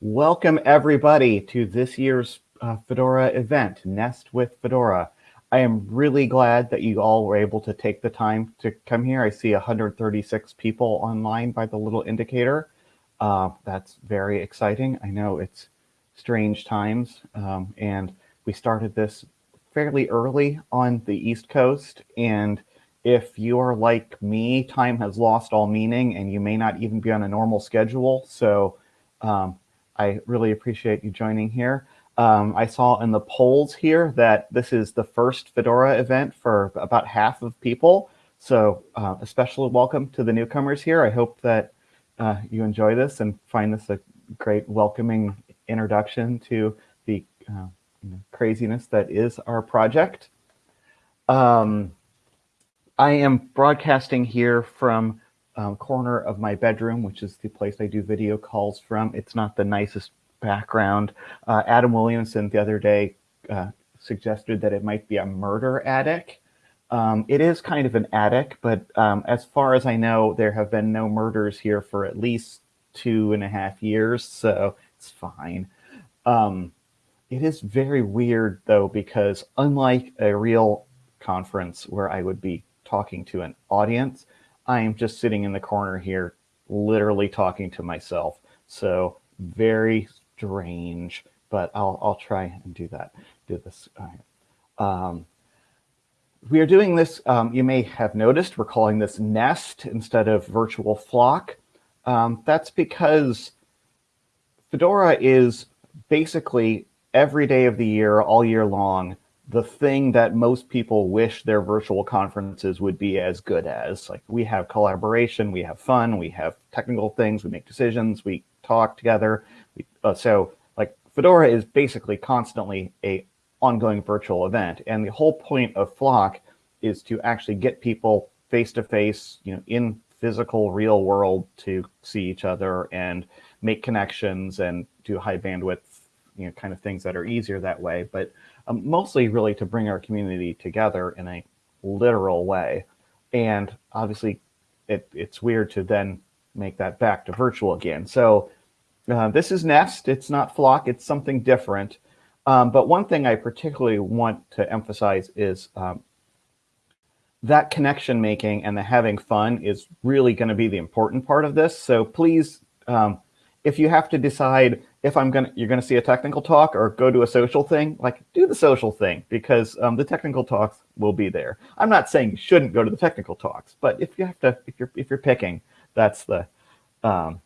Welcome everybody to this year's uh, Fedora event, Nest with Fedora. I am really glad that you all were able to take the time to come here. I see 136 people online by the little indicator. Uh, that's very exciting. I know it's strange times um, and we started this fairly early on the East Coast and if you are like me, time has lost all meaning and you may not even be on a normal schedule. So um, I really appreciate you joining here. Um, I saw in the polls here that this is the first Fedora event for about half of people. So uh, a special welcome to the newcomers here. I hope that uh, you enjoy this and find this a great welcoming introduction to the uh, craziness that is our project. Um, I am broadcasting here from um, corner of my bedroom, which is the place I do video calls from. It's not the nicest background. Uh, Adam Williamson the other day uh, suggested that it might be a murder attic. Um, it is kind of an attic, but um, as far as I know, there have been no murders here for at least two and a half years, so it's fine. Um, it is very weird, though, because unlike a real conference where I would be talking to an audience, I am just sitting in the corner here, literally talking to myself. So very strange, but I'll, I'll try and do that, do this. Um, we are doing this, um, you may have noticed, we're calling this Nest instead of Virtual Flock. Um, that's because Fedora is basically every day of the year, all year long, the thing that most people wish their virtual conferences would be as good as. Like we have collaboration, we have fun, we have technical things, we make decisions, we talk together. We, uh, so like Fedora is basically constantly a ongoing virtual event. And the whole point of Flock is to actually get people face to face, you know, in physical real world to see each other and make connections and do high bandwidth, you know, kind of things that are easier that way. But um, mostly really to bring our community together in a literal way. And obviously, it, it's weird to then make that back to virtual again. So uh, this is Nest. It's not Flock. It's something different. Um, but one thing I particularly want to emphasize is um, that connection making and the having fun is really going to be the important part of this. So please, um, if you have to decide if I'm gonna you're gonna see a technical talk or go to a social thing, like do the social thing because um, the technical talks will be there. I'm not saying you shouldn't go to the technical talks, but if you have to, if you're if you're picking, that's the um,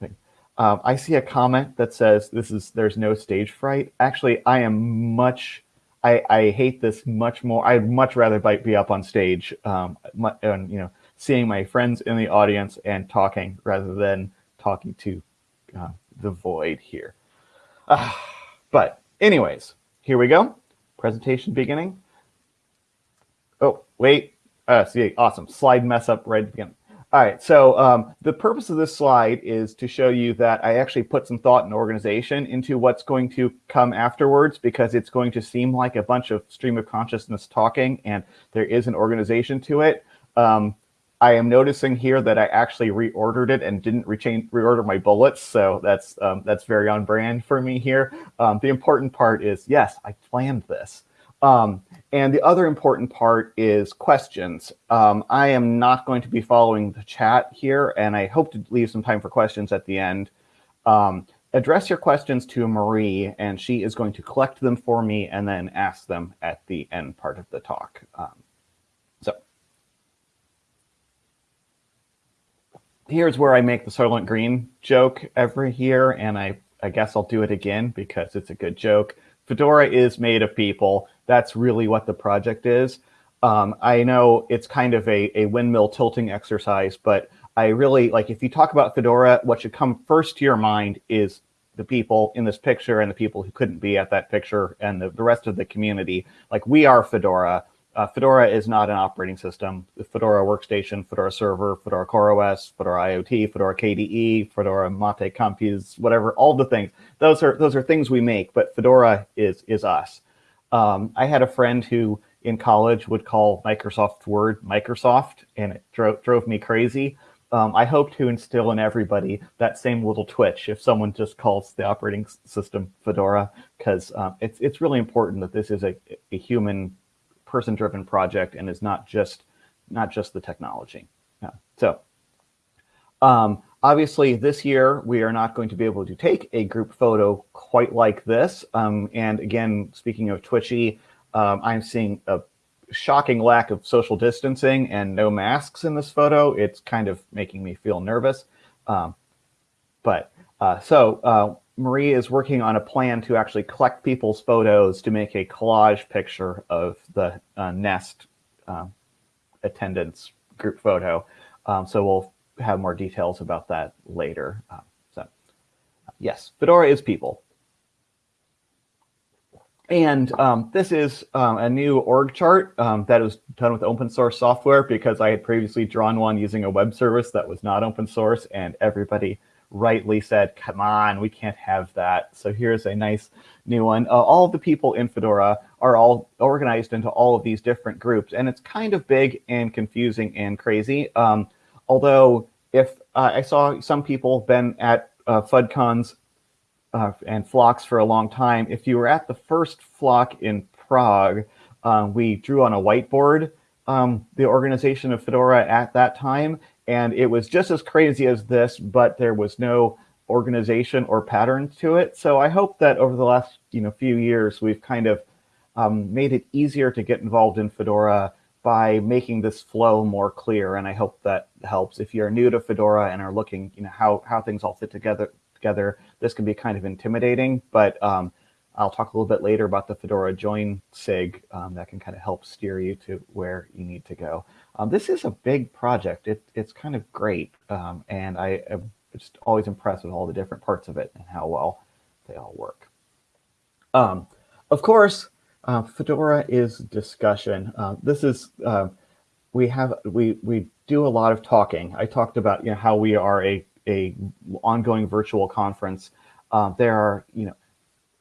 thing. Um, I see a comment that says this is there's no stage fright. Actually, I am much. I, I hate this much more. I'd much rather be up on stage um, and you know seeing my friends in the audience and talking rather than talking to uh, the void here. Uh, but anyways, here we go. Presentation beginning. Oh, wait. Uh, see, awesome. Slide mess up right at the beginning. All right, so um, the purpose of this slide is to show you that I actually put some thought and organization into what's going to come afterwards because it's going to seem like a bunch of stream of consciousness talking and there is an organization to it. Um, I am noticing here that I actually reordered it and didn't retain, reorder my bullets. So that's um, that's very on brand for me here. Um, the important part is, yes, I planned this. Um, and the other important part is questions. Um, I am not going to be following the chat here, and I hope to leave some time for questions at the end. Um, address your questions to Marie, and she is going to collect them for me and then ask them at the end part of the talk. Um, here's where I make the Soylent Green joke every year, and I, I guess I'll do it again because it's a good joke. Fedora is made of people. That's really what the project is. Um, I know it's kind of a, a windmill tilting exercise, but I really, like if you talk about Fedora, what should come first to your mind is the people in this picture and the people who couldn't be at that picture and the, the rest of the community. Like we are Fedora. Uh, Fedora is not an operating system. Fedora Workstation, Fedora Server, Fedora CoreOS, Fedora IoT, Fedora KDE, Fedora Mate Compiz, whatever, all the things. Those are those are things we make, but Fedora is is us. Um, I had a friend who in college would call Microsoft Word Microsoft, and it drove drove me crazy. um, I hope to instill in everybody that same little twitch if someone just calls the operating system Fedora, because uh, it's it's really important that this is a, a human, person-driven project and is not just not just the technology. Yeah. So, um, obviously, this year we are not going to be able to take a group photo quite like this. Um, and again, speaking of twitchy, um, I'm seeing a shocking lack of social distancing and no masks in this photo. It's kind of making me feel nervous. Um, but uh, so uh, Marie is working on a plan to actually collect people's photos to make a collage picture of the uh, Nest um, attendance group photo. Um, so we'll have more details about that later. Um, so yes, Fedora is people. And um, this is um, a new org chart um, that was done with open source software because I had previously drawn one using a web service that was not open source and everybody rightly said, come on, we can't have that. So here's a nice new one. Uh, all the people in Fedora are all organized into all of these different groups and it's kind of big and confusing and crazy. Um, although if uh, I saw some people been at uh, FUDCons uh, and flocks for a long time. If you were at the first flock in Prague, uh, we drew on a whiteboard um, the organization of Fedora at that time, and it was just as crazy as this, but there was no organization or pattern to it. So I hope that over the last you know few years, we've kind of um, made it easier to get involved in Fedora by making this flow more clear. And I hope that helps. If you're new to Fedora and are looking, you know, how, how things all fit together, together. This can be kind of intimidating, but um, I'll talk a little bit later about the Fedora join SIG um, that can kind of help steer you to where you need to go. Um, this is a big project. It, it's kind of great, um, and I am just always impressed with all the different parts of it and how well they all work. Um, of course, uh, Fedora is discussion. Uh, this is uh, we have we we do a lot of talking. I talked about you know how we are a a ongoing virtual conference, uh, there are you know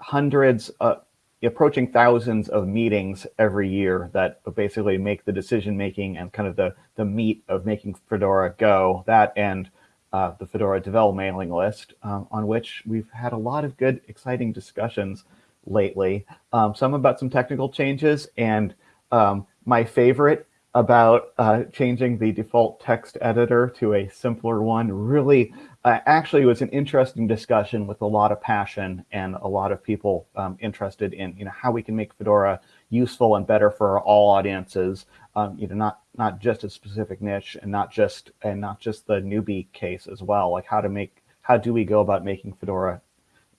hundreds, uh, approaching thousands of meetings every year that basically make the decision making and kind of the the meat of making Fedora go. That and uh, the Fedora Devel mailing list, um, on which we've had a lot of good, exciting discussions lately. Um, some about some technical changes, and um, my favorite about uh, changing the default text editor to a simpler one really uh, actually it was an interesting discussion with a lot of passion and a lot of people um, interested in you know how we can make Fedora useful and better for all audiences um, you know not not just a specific niche and not just and not just the newbie case as well like how to make how do we go about making Fedora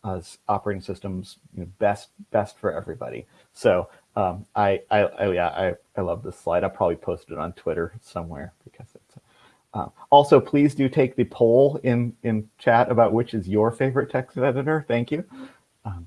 as operating systems you know, best best for everybody so um, I, I, I, yeah, I, I love this slide. I'll probably post it on Twitter somewhere because. Uh, also, please do take the poll in in chat about which is your favorite text editor. Thank you. Um,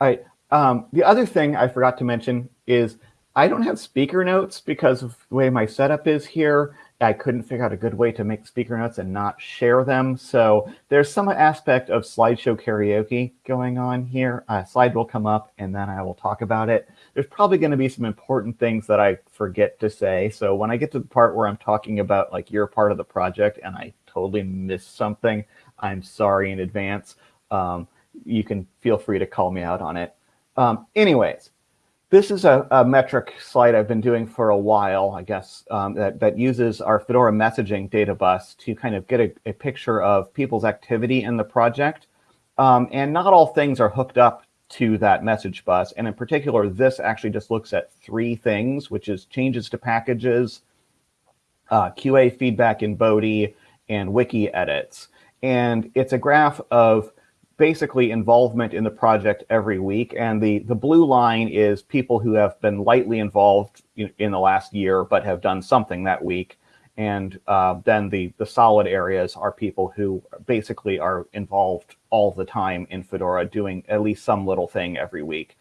all right. Um, the other thing I forgot to mention is I don't have speaker notes because of the way my setup is here. I couldn't figure out a good way to make speaker notes and not share them. So there's some aspect of slideshow karaoke going on here. A slide will come up and then I will talk about it. There's probably going to be some important things that I forget to say. So when I get to the part where I'm talking about like you're part of the project and I totally miss something, I'm sorry in advance. Um, you can feel free to call me out on it. Um, anyways, this is a, a, metric slide I've been doing for a while, I guess, um, that, that uses our Fedora messaging data bus to kind of get a, a picture of people's activity in the project. Um, and not all things are hooked up to that message bus. And in particular, this actually just looks at three things, which is changes to packages, uh, QA feedback in Bodhi, and wiki edits. And it's a graph of basically involvement in the project every week. And the, the blue line is people who have been lightly involved in, in the last year, but have done something that week. And uh, then the, the solid areas are people who basically are involved all the time in Fedora doing at least some little thing every week.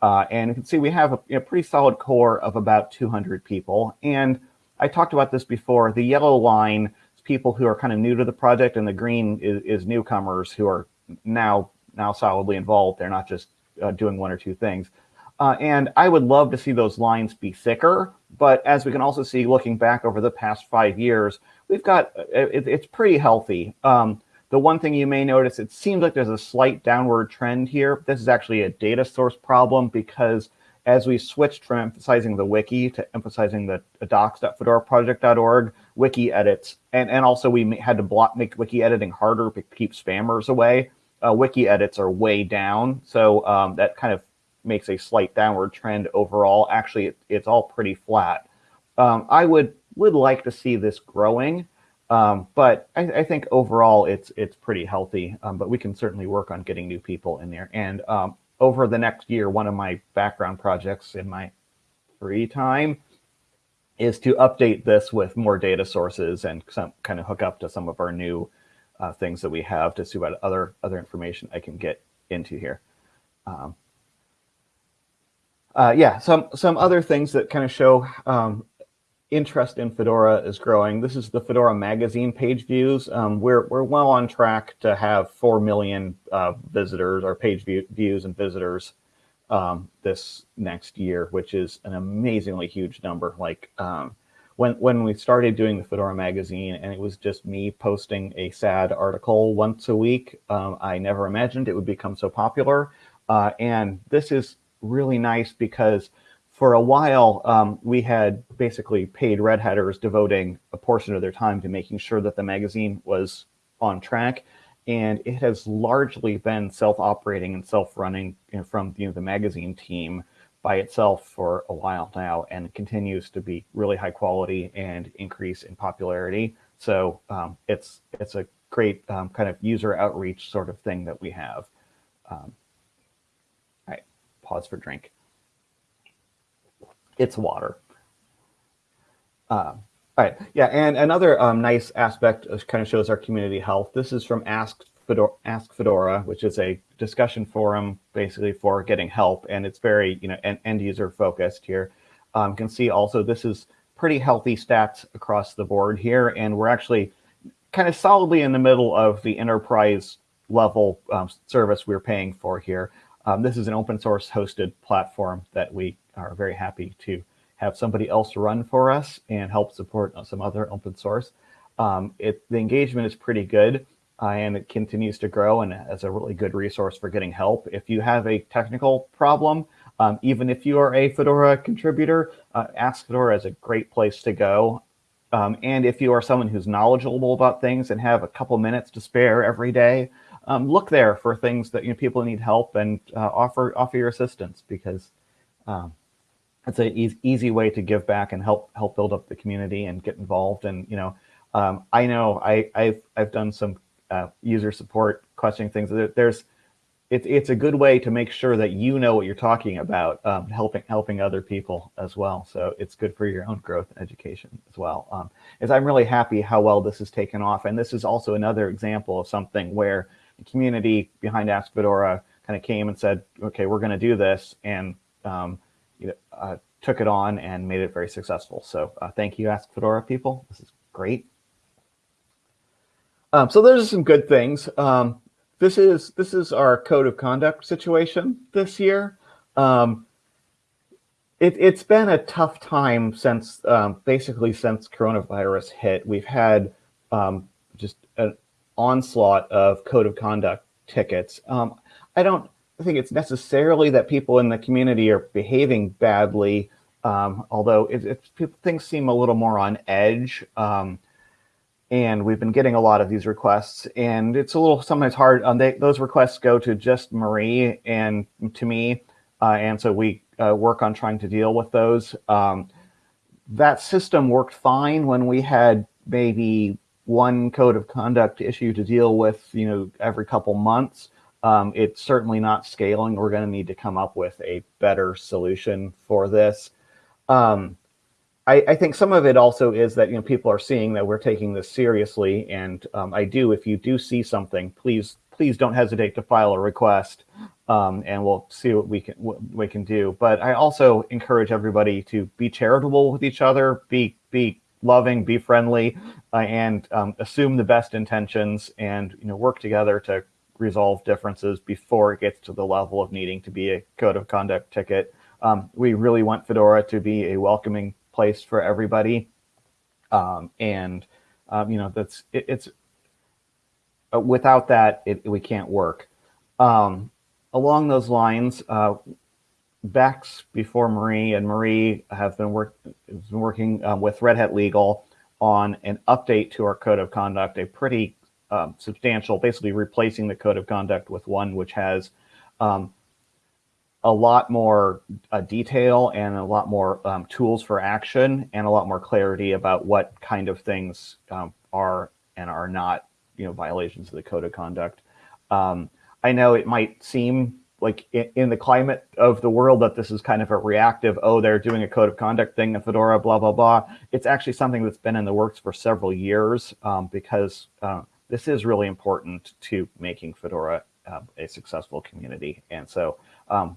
Uh, and you can see we have a, a, pretty solid core of about 200 people. And I talked about this before. The yellow line is people who are kind of new to the project, and the green is, is newcomers who are now now solidly involved. They're not just uh, doing one or two things. Uh, and I would love to see those lines be thicker. But as we can also see, looking back over the past five years, we've got it, it's pretty healthy. Um, the one thing you may notice, it seems like there's a slight downward trend here. This is actually a data source problem because as we switched from emphasizing the wiki to emphasizing the, the docs.fedoraproject.org wiki edits, and, and also we had to block make wiki editing harder to keep spammers away. Uh, wiki edits are way down, so um, that kind of makes a slight downward trend overall. Actually, it, it's all pretty flat. Um, I would would like to see this growing, um, but I, I, think overall it's it's pretty healthy. Um, but we can certainly work on getting new people in there. And um, over the next year, one of my background projects in my free time is to update this with more data sources and some kind of hook up to some of our new uh, things that we have to see what other other information I can get into here. Um, uh, yeah, some some other things that kind of show um, interest in Fedora is growing. This is the Fedora magazine page views. Um, we're, we're well on track to have 4 million uh, visitors or page view, views and visitors um, this next year, which is an amazingly huge number. Like um, when, when we started doing the Fedora magazine and it was just me posting a sad article once a week, um, I never imagined it would become so popular. Uh, and this is really nice because for a while, um, we had basically paid Red Hatters devoting a portion of their time to making sure that the magazine was on track. And it has largely been self-operating and self-running from you know, the magazine team by itself for a while now and continues to be really high quality and increase in popularity. So um, it's it's a great um, kind of user outreach sort of thing that we have. Um, all right, pause for drink it's water. Uh, all right, yeah, and another um, nice aspect kind of shows our community health. This is from Ask Fedora, Ask Fedora, which is a discussion forum basically for getting help, and it's very you know end user focused here. Um, you can see also this is pretty healthy stats across the board here, and we're actually kind of solidly in the middle of the enterprise level um, service we're paying for here. Um, this is an open source hosted platform that we are very happy to have somebody else run for us and help support some other open source. Um, it, the engagement is pretty good uh, and it continues to grow and as a really good resource for getting help. If you have a technical problem, um, even if you are a Fedora contributor, uh, Ask Fedora is a great place to go. Um, and if you are someone who's knowledgeable about things and have a couple minutes to spare every day, um, look there for things that you know, people need help and uh, offer offer your assistance because um, it's an easy, easy way to give back and help help build up the community and get involved. And you know, um, I know I, I've I've done some uh, user support questioning things. There's it's it's a good way to make sure that you know what you're talking about, um, helping helping other people as well. So it's good for your own growth and education as well. Um, as I'm really happy how well this has taken off, and this is also another example of something where the community behind Ask Fedora kind of came and said, okay, we're going to do this, and um, you know, uh, took it on and made it very successful. So uh, thank you, Ask Fedora people. This is great. Um, so there's some good things. Um, this is this is our code of conduct situation this year. Um, it, has been a tough time since um, basically since coronavirus hit. We've had um, just an onslaught of code of conduct tickets. Um, I don't think it's necessarily that people in the community are behaving badly, um, although it, it, people, things seem a little more on edge. Um, and we've been getting a lot of these requests, and it's a little sometimes hard. Um, those requests go to just Marie and to me, uh, and so we uh, work on trying to deal with those. Um, that system worked fine when we had maybe one code of conduct issue to deal with, you know, every couple months. Um, it's certainly not scaling. We're going to need to come up with a better solution for this. Um, I, I, think some of it also is that you know people are seeing that we're taking this seriously, and um, I do. If you do see something, please please don't hesitate to file a request, um, and we'll see what we can what we can do. But I also encourage everybody to be charitable with each other, be be loving, be friendly, uh, and um, assume the best intentions, and you know work together to resolve differences before it gets to the level of needing to be a code of conduct ticket. Um, we really want Fedora to be a welcoming place for everybody. Um, and Um, you know, that's it, it's uh, without that, it, we can't work. Um, along those lines, uh, Bex before Marie and Marie have been, work, been working um, with Red Hat Legal on an update to our code of conduct, a pretty um, substantial, basically replacing the code of conduct with one which has um, a lot more uh, detail and a lot more um, tools for action and a lot more clarity about what kind of things um, are and are not, you know, violations of the code of conduct. Um, I know it might seem like in, the climate of the world that this is kind of a reactive, oh, they're doing a code of conduct thing in Fedora, blah, blah, blah. It's actually something that's been in the works for several years um, because uh, this is really important to making Fedora uh, a successful community. And so um,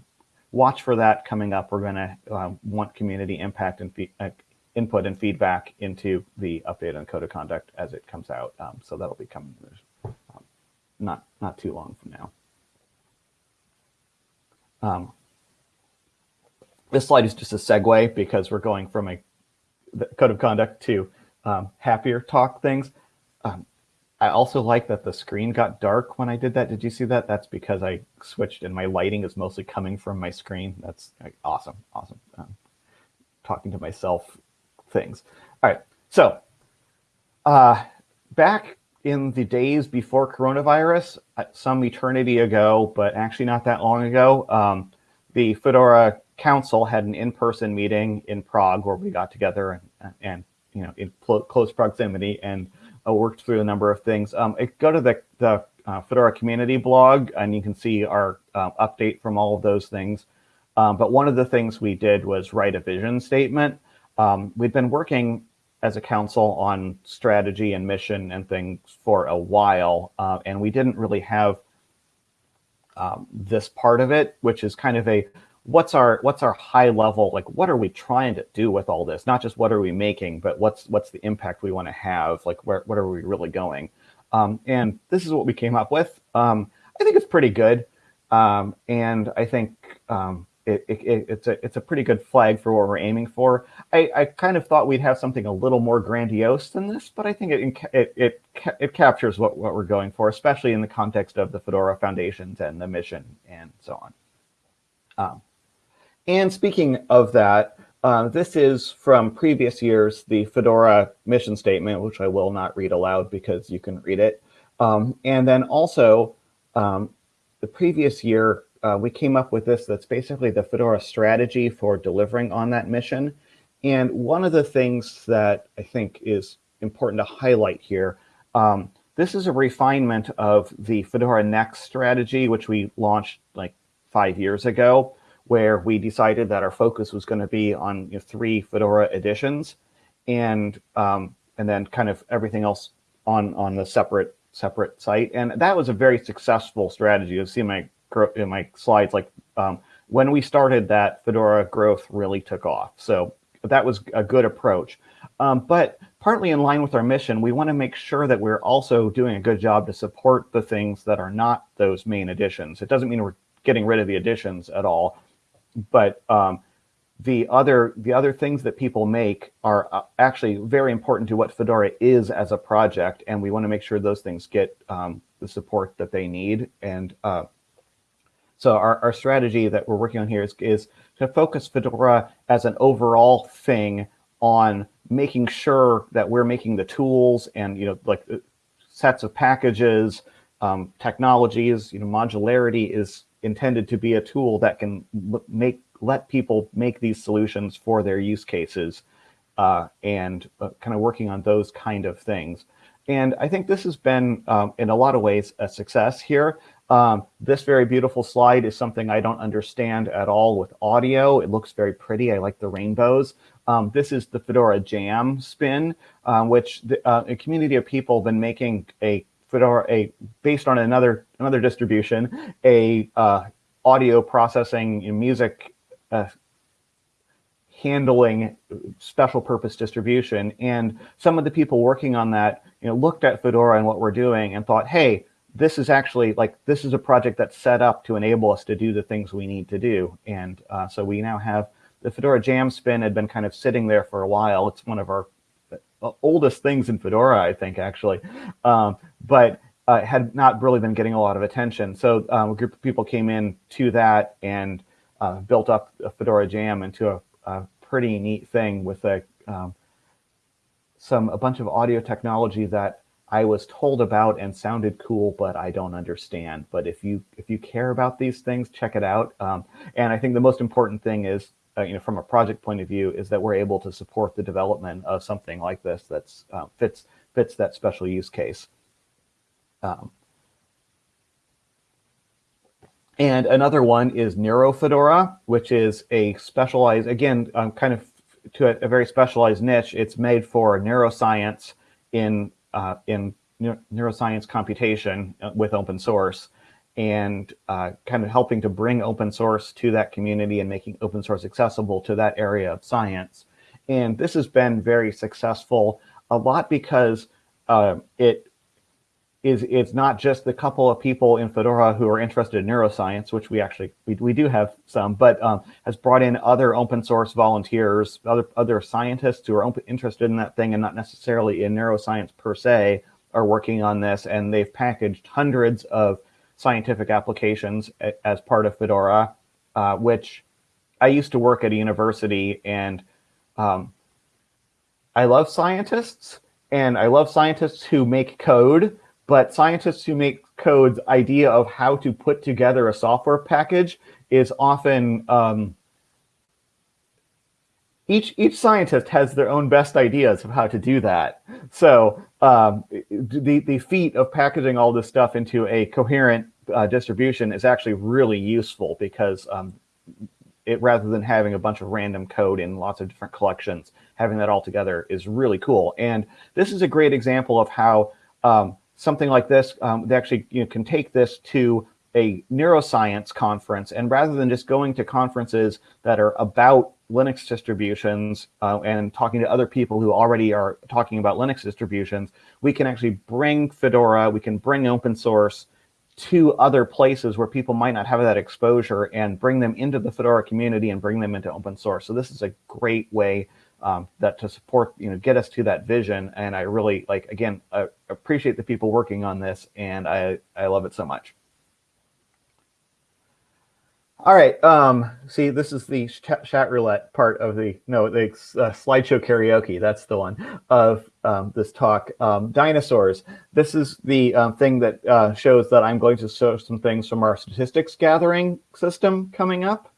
watch for that coming up. We're going to um, want community impact and uh, input and feedback into the update on code of conduct as it comes out. Um, so that'll be coming um, not not too long from now. Um, this slide is just a segue because we're going from a code of conduct to happier talk things. Um, I also like that the screen got dark when I did that. Did you see that? That's because I switched and my lighting is mostly coming from my screen. That's awesome, awesome. Um, talking to myself things. All right, so uh, back in the days before coronavirus, uh, some eternity ago, but actually not that long ago, um, the Fedora Council had an in-person meeting in Prague where we got together and, and you know in close proximity and uh, worked through a number of things. Um, go to the, the uh, Fedora community blog and you can see our uh, update from all of those things. Um, but one of the things we did was write a vision statement. Um, we'd been working as a council on strategy and mission and things for a while, uh, and we didn't really have um, this part of it, which is kind of a what's our what's our high level like what are we trying to do with all this? Not just what are we making but what's what's the impact we want to have? Like where what are we really going? Um, and this is what we came up with. Um, i think it's pretty good. Um, and i think um, it, it, it's a it's a pretty good flag for what we're aiming for. I, I kind of thought we'd have something a little more grandiose than this but i think it it it, it captures what, what we're going for especially in the context of the fedora foundations and the mission and so on. Um, and speaking of that, uh, this is from previous years, the Fedora mission statement, which I will not read aloud because you can read it. Um, and then also, um, the previous year, uh, we came up with this that's basically the Fedora strategy for delivering on that mission. And one of the things that I think is important to highlight here, um, this is a refinement of the Fedora Next strategy, which we launched like five years ago where we decided that our focus was going to be on you know, three Fedora editions, and um, and then kind of everything else on on the separate separate site. And that was a very successful strategy. You'll see in my in my slides, like um, when we started that, Fedora growth really took off. So that was a good approach. Um, but partly in line with our mission, we want to make sure that we're also doing a good job to support the things that are not those main editions. It doesn't mean we're getting rid of the editions at all, but um, the other the other things that people make are uh, actually very important to what Fedora is as a project, and we want to make sure those things get um, the support that they need. And uh, so our, our strategy that we're working on here is, is to focus Fedora as an overall thing on making sure that we're making the tools and you know like uh, sets of packages, um, technologies. You know, modularity is intended to be a tool that can make let people make these solutions for their use cases uh, and uh, kind of working on those kind of things. And I think this has been, um, in a lot of ways, a success here. Um, this very beautiful slide is something I don't understand at all with audio. It looks very pretty. I like the rainbows. Um, this is the Fedora Jam spin, uh, which the, uh, a community of people have been making a Fedora, a based on another another distribution, a uh, audio processing music uh, handling special purpose distribution. And some of the people working on that, you know, looked at Fedora and what we're doing and thought, hey, this is actually like this is a project that's set up to enable us to do the things we need to do. And uh, so we now have the Fedora Jam spin had been kind of sitting there for a while. It's one of our oldest things in Fedora, I think, actually. Um, but uh, had not really been getting a lot of attention. So um, a group of people came in to that and uh, built up a Fedora Jam into a, a pretty neat thing with a um, some a bunch of audio technology that I was told about and sounded cool, but I don't understand. But if you if you care about these things, check it out. Um, and I think the most important thing is, uh, you know, from a project point of view, is that we're able to support the development of something like this that's uh, fits fits that special use case. Um, and another one is NeuroFedora, which is a specialized, again, um, kind of to a, a, very specialized niche. It's made for neuroscience in uh, in neuroscience computation uh, with open source and uh, kind of helping to bring open source to that community and making open source accessible to that area of science. And this has been very successful, a lot because uh, it is it's not just the couple of people in Fedora who are interested in neuroscience, which we actually we, we do have some, but um, has brought in other open source volunteers, other other scientists who are open, interested in that thing and not necessarily in neuroscience per se, are working on this, and they've packaged hundreds of scientific applications as part of Fedora, uh, which I used to work at a university, and um, I love scientists, and I love scientists who make code but scientists who make code's idea of how to put together a software package is often um, each each scientist has their own best ideas of how to do that. So um, the the feat of packaging all this stuff into a coherent uh, distribution is actually really useful because um, it rather than having a bunch of random code in lots of different collections, having that all together is really cool. And this is a great example of how um, something like this, um, they actually you know, can take this to a neuroscience conference. And rather than just going to conferences that are about Linux distributions uh, and talking to other people who already are talking about Linux distributions, we can actually bring Fedora, we can bring open source to other places where people might not have that exposure and bring them into the Fedora community and bring them into open source. So this is a great way um, that to support, you know, get us to that vision. And I really like, again, I appreciate the people working on this and I, I love it so much. All right, um, see, this is the chat roulette part of the, no, the uh, slideshow karaoke, that's the one, of um, this talk. Um, dinosaurs, this is the um, thing that uh, shows that I'm going to show some things from our statistics gathering system coming up.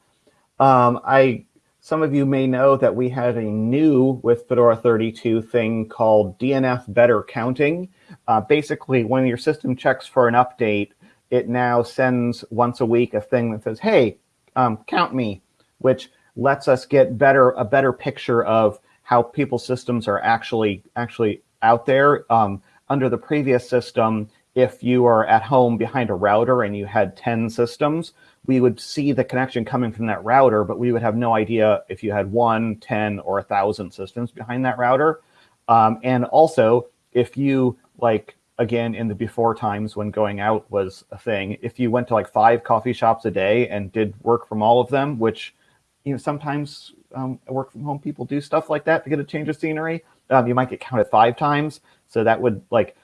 Um, I some of you may know that we have a new with Fedora 32 thing called DNF Better Counting. Uh, basically, when your system checks for an update, it now sends once a week a thing that says, hey, um, count me, which lets us get better a better picture of how people's systems are actually actually out there. Um, under the previous system, if you are at home behind a router and you had 10 systems, we would see the connection coming from that router, but we would have no idea if you had one, 10, or a 1,000 systems behind that router. Um, and also, if you, like, again, in the before times when going out was a thing, if you went to like five coffee shops a day and did work from all of them, which, you know, sometimes um, work from home people do stuff like that to get a change of scenery, um, you might get counted five times. So that would like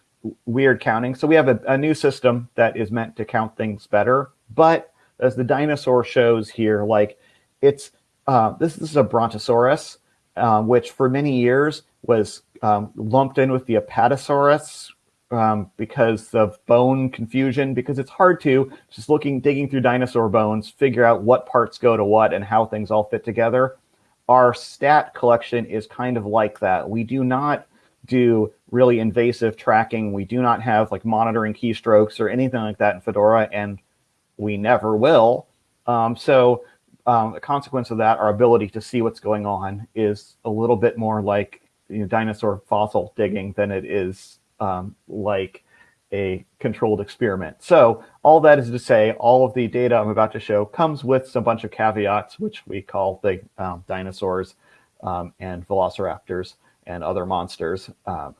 weird counting. So we have a, a new system that is meant to count things better, but as the dinosaur shows here, like it's uh, this, this is a brontosaurus, uh, which for many years was um, lumped in with the apatosaurus um, because of bone confusion, because it's hard to just looking, digging through dinosaur bones, figure out what parts go to what and how things all fit together. Our stat collection is kind of like that. We do not do really invasive tracking. We do not have like monitoring keystrokes or anything like that in Fedora. And we never will. Um, so um, a consequence of that, our ability to see what's going on is a little bit more like you know, dinosaur fossil digging than it is um, like a controlled experiment. So all that is to say, all of the data I'm about to show comes with a bunch of caveats, which we call the um, dinosaurs um, and velociraptors and other monsters. Uh,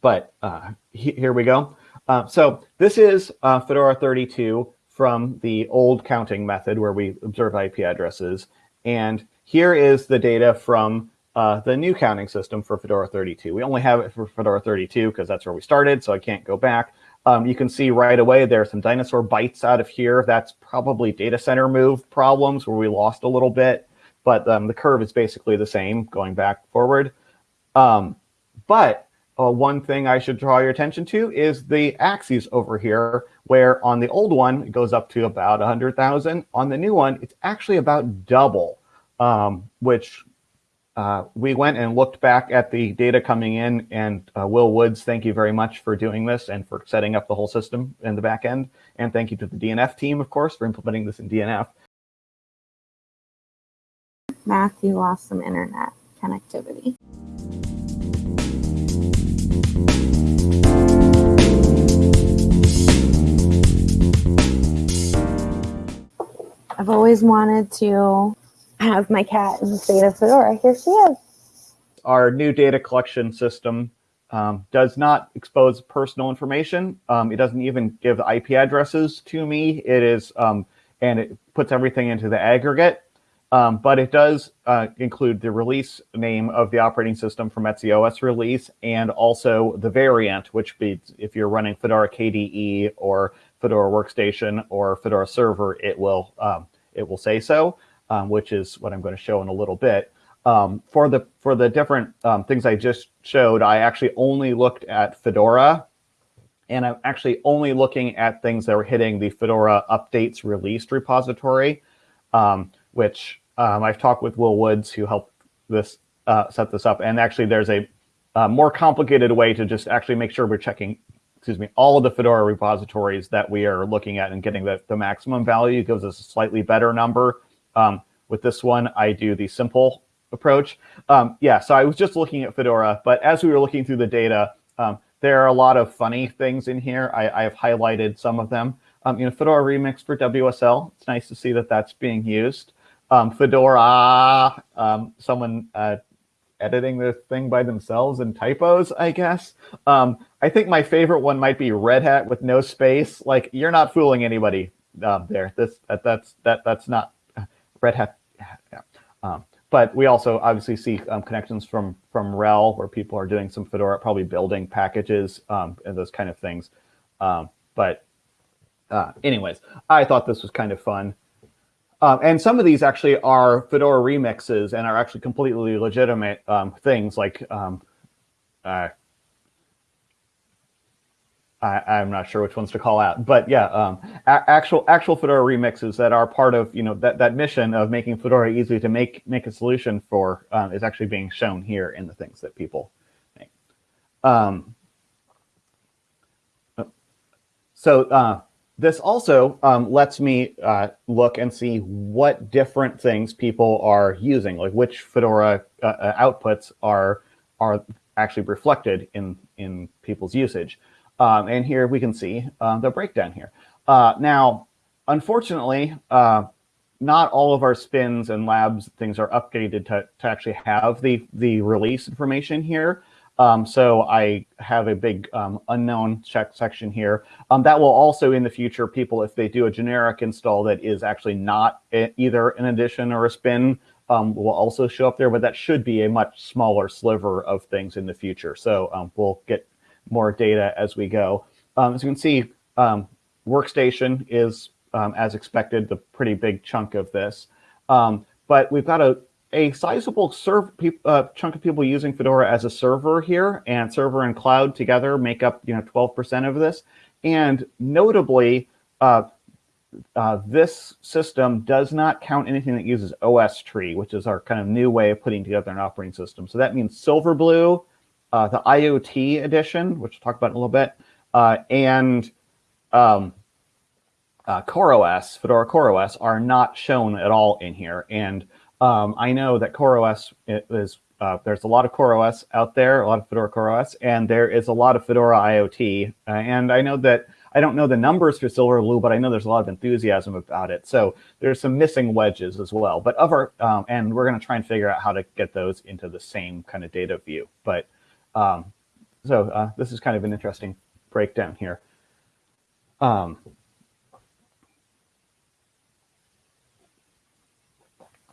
but uh, he here we go. Uh, so this is uh, Fedora 32 from the old counting method where we observe IP addresses. And here is the data from uh, the new counting system for Fedora 32. We only have it for Fedora 32 because that's where we started, so I can't go back. Um, you can see right away there are some dinosaur bites out of here. That's probably data center move problems where we lost a little bit, but um, the curve is basically the same going back forward. Um, but uh, one thing I should draw your attention to is the axes over here, where on the old one, it goes up to about 100,000. On the new one, it's actually about double, um, which uh, we went and looked back at the data coming in, and uh, Will Woods, thank you very much for doing this and for setting up the whole system in the back end. And thank you to the DNF team, of course, for implementing this in DNF. Matthew lost some internet connectivity. I've always wanted to have my cat in the state of Fedora. Here she is. Our new data collection system um, does not expose personal information. Um, it doesn't even give IP addresses to me. It is, um, and it puts everything into the aggregate. Um, but it does uh, include the release name of the operating system from OS release and also the variant, which be if you're running Fedora KDE or Fedora Workstation or Fedora Server, it will um, it will say so um, which is what I'm going to show in a little bit. Um, for the for the different um, things I just showed, I actually only looked at Fedora, and I'm actually only looking at things that were hitting the Fedora updates released repository, um, which um, I've talked with Will Woods, who helped this uh, set this up, and actually there's a, a more complicated way to just actually make sure we're checking excuse me, all of the Fedora repositories that we are looking at and getting the, the maximum value gives us a slightly better number um, with this one, I do the simple approach. Um, yeah, so I was just looking at Fedora, but as we were looking through the data, um, there are a lot of funny things in here. I, I have highlighted some of them. Um, you know, Fedora Remix for WSL. It's nice to see that that's being used. Um, Fedora, um, someone uh, editing the thing by themselves and typos, I guess. Um, I think my favorite one might be Red Hat with no space. Like you're not fooling anybody there. This that, that's that that's not Red Hat. Yeah. Um, but we also obviously see um, connections from from RHEL where people are doing some Fedora, probably building packages um, and those kind of things. Um, but uh, anyways, I thought this was kind of fun. Um, and some of these actually are Fedora remixes and are actually completely legitimate um, things like uh, I, am not sure which ones to call out, but yeah, um, actual actual Fedora remixes that are part of you know that that mission of making Fedora easy to make make a solution for um, is actually being shown here in the things that people make. Um, so uh, this also um, lets me uh, look and see what different things people are using, like which Fedora uh, uh outputs are are actually reflected in in people's usage. Um, and here we can see uh, the breakdown here. Uh, now, unfortunately, uh, not all of our spins and labs things are updated to, to actually have the, the release information here. Um, so I have a big um, unknown check section here. Um, that will also in the future, people, if they do a generic install that is actually not a, either an edition or a spin, um, will also show up there, but that should be a much smaller sliver of things in the future. So um, we'll get more data as we go. Um, as you can see, um, workstation is, um, as expected, the pretty big chunk of this. Um, but we've got a, a sizable uh, chunk of people using Fedora as a server here, and server and cloud together make up you know 12% of this. And notably, uh, uh, this system does not count anything that uses OSTree, which is our kind of new way of putting together an operating system. So that means Silverblue, uh, the IoT edition, which we'll talk about in a little bit, uh, and um, uh, CoreOS, Fedora CoreOS, are not shown at all in here. And um, I know that CoreOS is, uh, there's a lot of CoreOS out there, a lot of Fedora CoreOS, and there is a lot of Fedora IoT. Uh, and I know that, I don't know the numbers for Silverblue, but I know there's a lot of enthusiasm about it. So there's some missing wedges as well. But of our, um, and we're going to try and figure out how to get those into the same kind of data view. But um, so uh, this is kind of an interesting breakdown here. Um,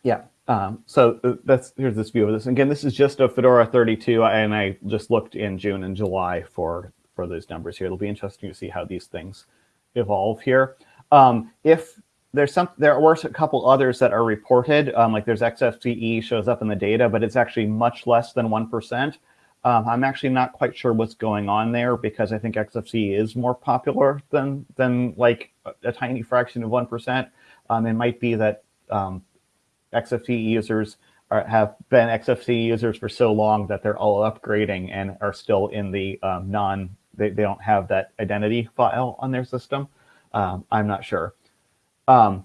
yeah, Um, so uh, that's here's this view of this. Again, this is just a Fedora 32, and I just looked in June and July for for those numbers here. It'll be interesting to see how these things evolve here. Um, if there's some, there were a couple others that are reported, um, like there's XFCE shows up in the data, but it's actually much less than 1%. Um, I'm actually not quite sure what's going on there because I think XFCE is more popular than, than like a, a tiny fraction of 1%. Um, it might be that um, XFCE users are, have been XFCE users for so long that they're all upgrading and are still in the um, non, they, they don't have that identity file on their system. Um, I'm not sure. Um,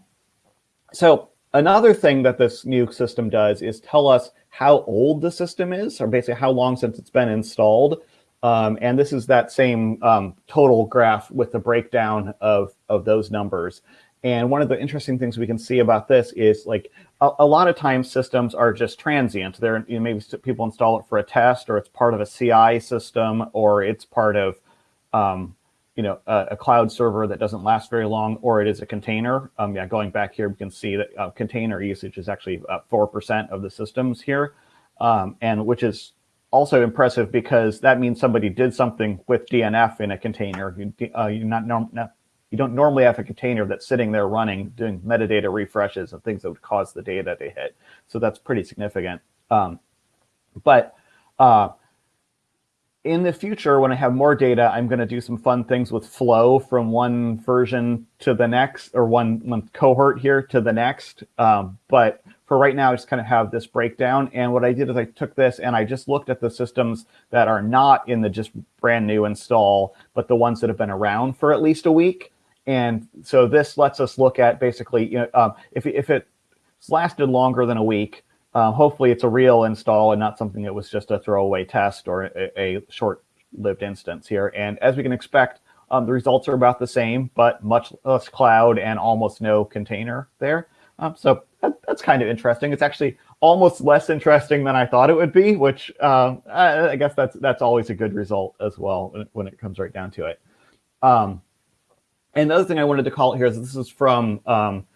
so another thing that this new system does is tell us how old the system is, or basically how long since it's been installed. Um, and this is that same um, total graph with the breakdown of, of those numbers. And one of the interesting things we can see about this is like a, a lot of times systems are just transient. They're you know, maybe people install it for a test or it's part of a CI system or it's part of um, you know, a, a, cloud server that doesn't last very long, or it is a container. Um, yeah, going back here, we can see that uh, container usage is actually 4% of the systems here, um, and which is also impressive because that means somebody did something with DNF in a container. You, uh, you not, norm, not, you don't normally have a container that's sitting there running, doing metadata refreshes and things that would cause the data to hit. So that's pretty significant. Um, but uh, in the future, when I have more data, I'm going to do some fun things with flow from one version to the next, or one, one cohort here to the next. Um, but for right now, I just kind of have this breakdown. And what I did is I took this and I just looked at the systems that are not in the just brand new install, but the ones that have been around for at least a week. And so this lets us look at basically, you know, um, if, if it's lasted longer than a week, um, hopefully it's a real install and not something that was just a throwaway test or a, a short-lived instance here. And as we can expect, um, the results are about the same, but much less cloud and almost no container there. Um, so that, that's kind of interesting. It's actually almost less interesting than I thought it would be, which um, I, I, guess that's that's always a good result as well when it, when it comes right down to it. Um, and the other thing I wanted to call it here is this is from um,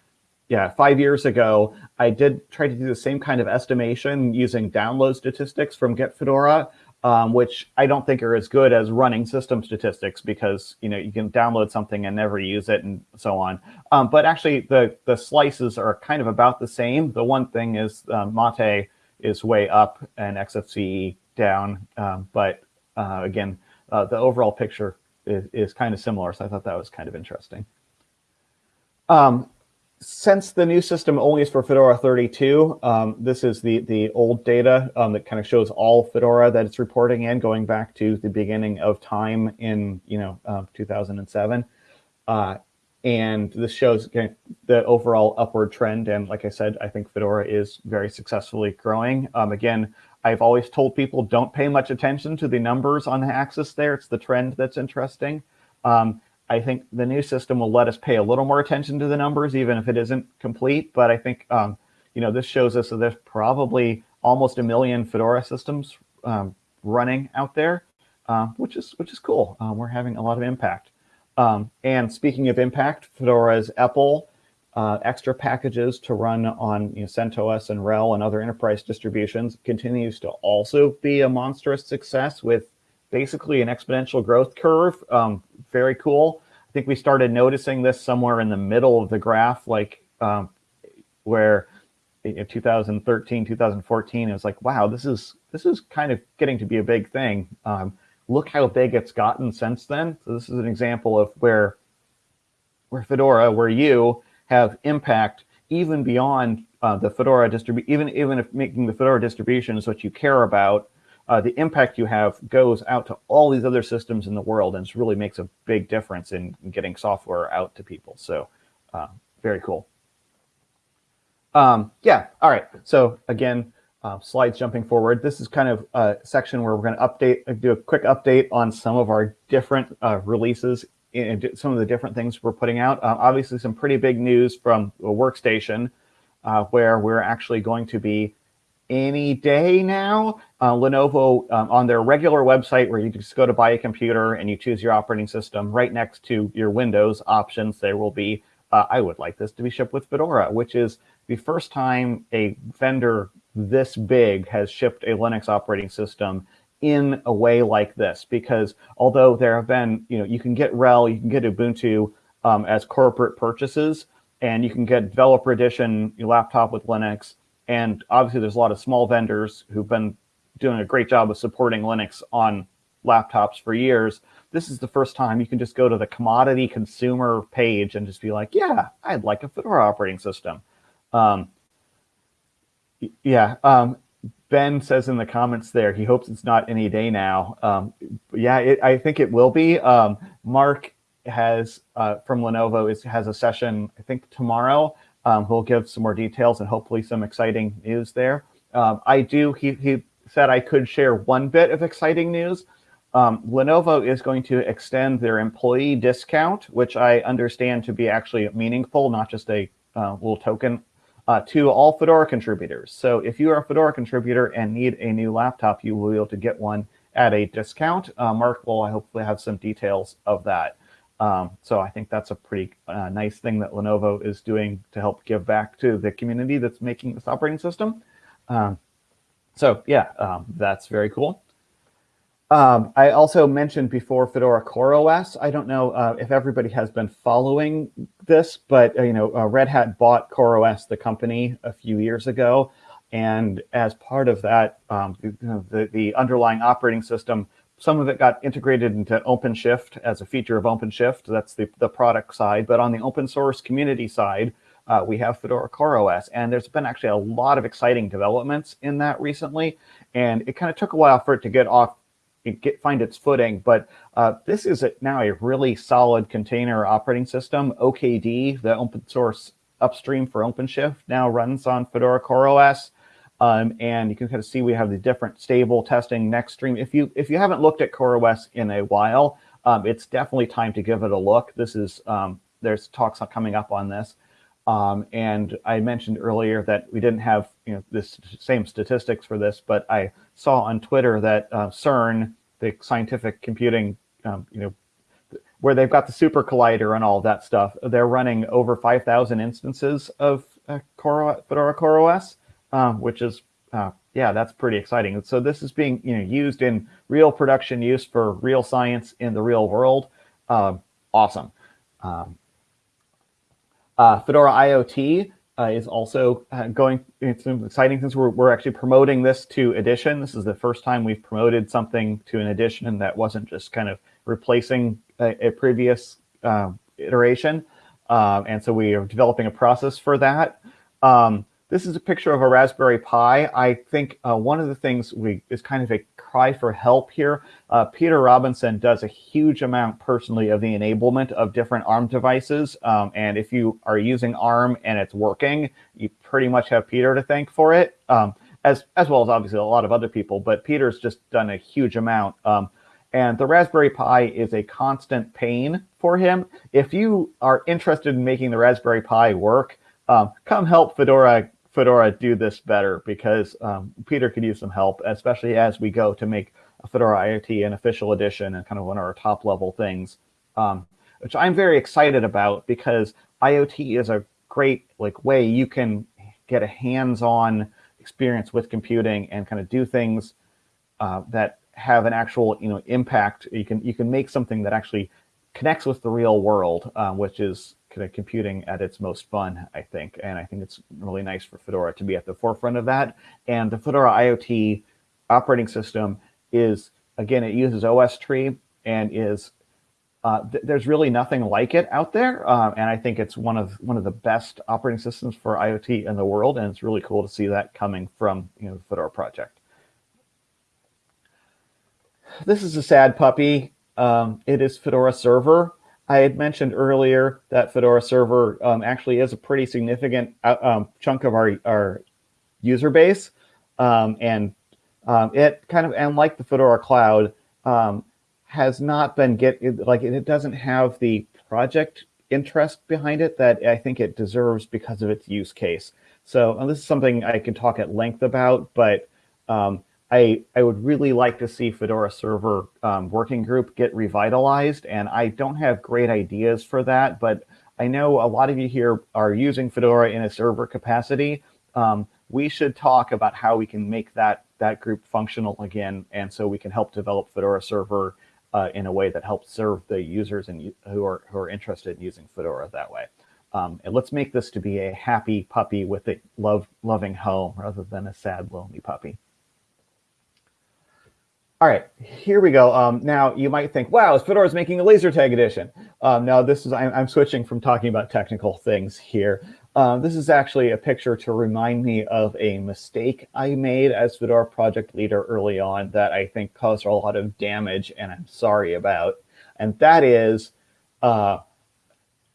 yeah, five years ago, I did try to do the same kind of estimation using download statistics from Get Fedora, um, which I don't think are as good as running system statistics because you know you can download something and never use it and so on. Um, but actually, the the slices are kind of about the same. The one thing is uh, Mate is way up and XFCE down, um, but uh, again, uh, the overall picture is, is kind of similar. So I thought that was kind of interesting. Um, since the new system only is for Fedora 32, um, this is the, the old data um, that kind of shows all Fedora that it's reporting in, going back to the beginning of time in you know uh, 2007. Uh, and this shows the overall upward trend. And like I said, I think Fedora is very successfully growing. Um, again, I've always told people don't pay much attention to the numbers on the axis there. It's the trend that's interesting. Um, I think the new system will let us pay a little more attention to the numbers, even if it isn't complete. But I think, um, you know, this shows us that there's probably almost a million Fedora systems um, running out there, uh, which is which is cool. Um, we're having a lot of impact. Um, and speaking of impact, Fedora's EPEL uh, extra packages to run on you know, CentOS and RHEL and other enterprise distributions continues to also be a monstrous success with basically an exponential growth curve. Um, very cool. I think we started noticing this somewhere in the middle of the graph, like um, where in 2013, 2014, it was like, wow, this is this is kind of getting to be a big thing. Um, look how big it's gotten since then. So this is an example of where where Fedora, where you have impact even beyond uh, the Fedora distribution, even even if making the Fedora distribution is what you care about, uh, the impact you have goes out to all these other systems in the world and it really makes a big difference in, in getting software out to people. So uh, very cool. Um, yeah, all right. So again, uh, slides jumping forward. This is kind of a section where we're going to update, do a quick update on some of our different uh, releases and some of the different things we're putting out. Uh, obviously, some pretty big news from workstation uh, where we're actually going to be any day now. Uh, Lenovo um, on their regular website where you just go to buy a computer and you choose your operating system right next to your Windows options, there will be uh, I would like this to be shipped with Fedora, which is the first time a vendor this big has shipped a Linux operating system in a way like this. Because although there have been, you know, you can get RHEL, you can get Ubuntu um, as corporate purchases, and you can get developer edition your laptop with Linux. And obviously, there's a lot of small vendors who've been doing a great job of supporting Linux on laptops for years. This is the first time you can just go to the commodity consumer page and just be like, yeah, I'd like a Fedora operating system. Um, yeah, um, Ben says in the comments there, he hopes it's not any day now. Um, yeah, it, I think it will be. Um, Mark has uh, from Lenovo is has a session I think tomorrow. Um, he'll give some more details and hopefully some exciting news there. Um, I do. He he said I could share one bit of exciting news. Um, Lenovo is going to extend their employee discount, which I understand to be actually meaningful, not just a uh, little token, uh, to all Fedora contributors. So if you are a Fedora contributor and need a new laptop, you will be able to get one at a discount. Uh, Mark will hopefully have some details of that. Um, so I think that's a pretty uh, nice thing that Lenovo is doing to help give back to the community that's making this operating system. Um, so yeah, um, that's very cool. Um, I also mentioned before Fedora CoreOS. I don't know uh, if everybody has been following this, but uh, you know, uh, Red Hat bought CoreOS, the company, a few years ago, and as part of that, um, the, the underlying operating system some of it got integrated into OpenShift as a feature of OpenShift. That's the, the product side. But on the open source community side, uh, we have Fedora CoreOS. And there's been actually a lot of exciting developments in that recently. And it kind of took a while for it to get off, get find its footing. But uh, this is a, now a really solid container operating system. OKD, the open source upstream for OpenShift, now runs on Fedora CoreOS. Um, and you can kind of see we have the different stable testing next stream. If you if you haven't looked at CoreOS in a while, um, it's definitely time to give it a look. This is um, there's talks coming up on this. Um, and I mentioned earlier that we didn't have you know this same statistics for this, but I saw on Twitter that uh, CERN, the scientific computing, um, you know, where they've got the super collider and all that stuff, they're running over 5,000 instances of uh, Core, Fedora CoreOS um, which is, uh, yeah, that's pretty exciting. So this is being you know used in real production use for real science in the real world. Uh, awesome. Um, uh, Fedora IoT uh, is also uh, going, it's exciting since we're, we're actually promoting this to Edition. This is the first time we've promoted something to an Edition that wasn't just kind of replacing a, a previous uh, iteration. Um, and so we are developing a process for that. Um, this is a picture of a Raspberry Pi. I think uh, one of the things we is kind of a cry for help here. Uh, Peter Robinson does a huge amount personally of the enablement of different ARM devices. Um, and if you are using ARM and it's working, you pretty much have Peter to thank for it, um, as, as well as obviously a lot of other people. But Peter's just done a huge amount. Um, and the Raspberry Pi is a constant pain for him. If you are interested in making the Raspberry Pi work, um, come help Fedora Fedora do this better because um, Peter could use some help, especially as we go to make a Fedora IoT an official edition and kind of one of our top level things, um, which I'm very excited about because IoT is a great like way you can get a hands-on experience with computing and kind of do things uh, that have an actual you know impact. You can you can make something that actually connects with the real world, uh, which is kind of computing at its most fun, I think. And I think it's really nice for Fedora to be at the forefront of that. And the Fedora IoT operating system is, again, it uses OSTree and is uh, th there's really nothing like it out there, um, and I think it's one of one of the best operating systems for IoT in the world, and it's really cool to see that coming from you know the Fedora project. This is a sad puppy. Um, it is Fedora Server. I had mentioned earlier that Fedora Server um, actually is a pretty significant uh, um, chunk of our, our user base. Um, and um, it kind of, and like the Fedora Cloud, has not been get like it doesn't have the project interest behind it that I think it deserves because of its use case. So this is something I can talk at length about, but um, I, I would really like to see Fedora Server um, working group get revitalized, and I don't have great ideas for that, but I know a lot of you here are using Fedora in a server capacity. Um, we should talk about how we can make that, that group functional again, and so we can help develop Fedora server uh, in a way that helps serve the users and who are, who are interested in using Fedora that way. Um, and let's make this to be a happy puppy with a love, loving home rather than a sad, lonely puppy. All right, here we go. Um, now you might think, wow, Fedora is making a laser tag edition. Um, now this is, I'm, I'm, switching from talking about technical things here. Um, this is actually a picture to remind me of a mistake I made as Fedora project leader early on that I think caused a lot of damage and I'm sorry about. And that is uh,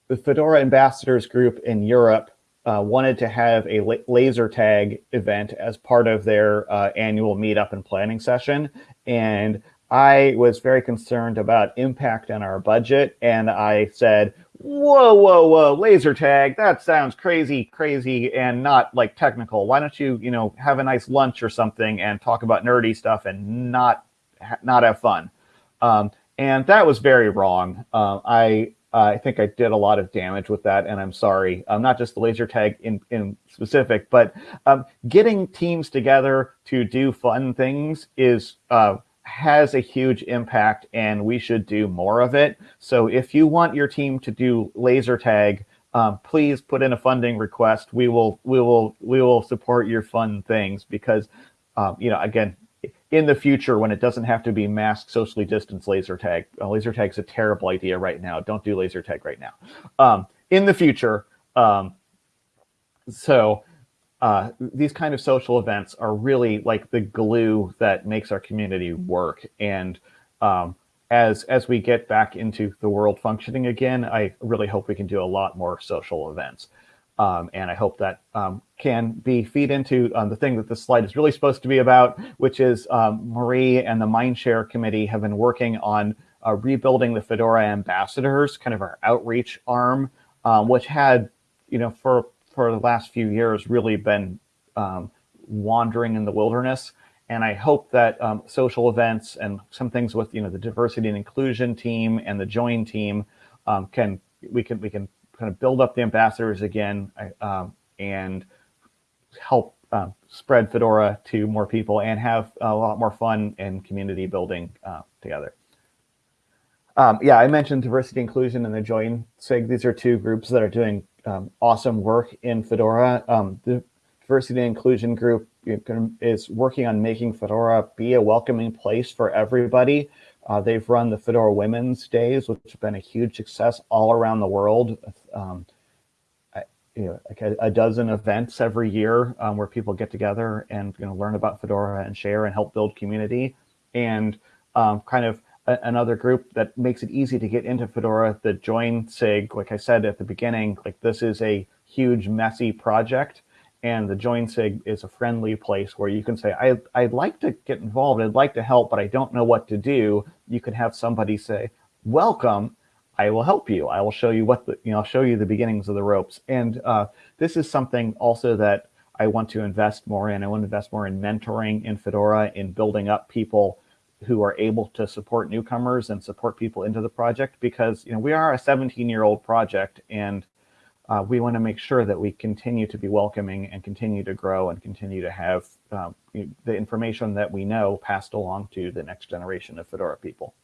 the Fedora ambassadors group in Europe uh, wanted to have a laser tag event as part of their uh, annual meetup and planning session. And I was very concerned about impact on our budget. And I said, whoa, whoa, whoa, laser tag, that sounds crazy, crazy, and not like technical. Why don't you, you know, have a nice lunch or something and talk about nerdy stuff and not, not have fun? Um, and that was very wrong. Uh, I uh, I think I did a lot of damage with that, and I'm sorry. Um, not just the laser tag in, in specific, but um, getting teams together to do fun things is uh, has a huge impact, and we should do more of it. So if you want your team to do laser tag, um, please put in a funding request. We will we will we will support your fun things because um, you know again in the future when it doesn't have to be masked socially distanced laser tag. Uh, laser tag's a terrible idea right now. Don't do laser tag right now. Um, in the future, um, so uh, these kind of social events are really like the glue that makes our community work. And um, as as we get back into the world functioning again, I really hope we can do a lot more social events. Um, and I hope that um, can be feed into um, the thing that this slide is really supposed to be about, which is um, Marie and the Mindshare Committee have been working on uh, rebuilding the Fedora ambassadors, kind of our outreach arm, um, which had, you know, for, for the last few years really been um, wandering in the wilderness. And I hope that social events and some things with, you know, the diversity and inclusion team and the join team can, we can, we can kind of build up the ambassadors again um, and help uh, spread Fedora to more people and have a lot more fun and community building uh, together. Um, yeah, I mentioned diversity inclusion and the join SIG. These are two groups that are doing um, awesome work in Fedora. Um, the diversity and inclusion group is working on making Fedora be a welcoming place for everybody. Uh, they've run the Fedora Women's Days, which have been a huge success all around the world. Um, I, you know, like a, a, dozen events every year um, where people get together and you know learn about Fedora and share and help build community. And um, kind of a, another group that makes it easy to get into Fedora, the Join SIG. Like I said at the beginning, like this is a huge messy project and the join sig is a friendly place where you can say I, i'd like to get involved i'd like to help but i don't know what to do. You can have somebody say welcome i will help you. I will show you what the you know i'll show you the beginnings of the ropes. And uh, this is something also that i want to invest more in. I want to invest more in mentoring in fedora in building up people who are able to support newcomers and support people into the project because you know we are a 17 year old project and uh, we want to make sure that we continue to be welcoming and continue to grow and continue to have um, the information that we know passed along to the next generation of Fedora people.